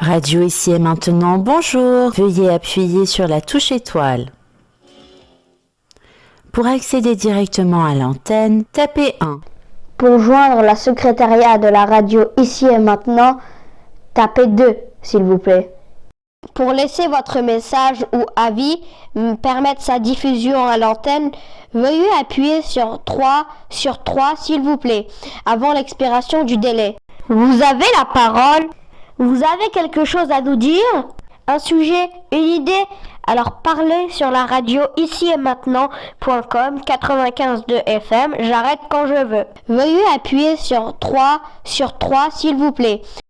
Radio ici et maintenant, bonjour. Veuillez appuyer sur la touche étoile. Pour accéder directement à l'antenne, tapez 1. Pour joindre la secrétariat de la radio ici et maintenant, tapez 2, s'il vous plaît. Pour laisser votre message ou avis, permettre sa diffusion à l'antenne, veuillez appuyer sur 3 sur 3, s'il vous plaît, avant l'expiration du délai. Vous avez la parole. Vous avez quelque chose à nous dire? Un sujet Une idée? Alors parlez sur la radio ici et maintenant.com 95.2 FM. J'arrête quand je veux. Veuillez appuyer sur 3 sur 3 s'il vous plaît.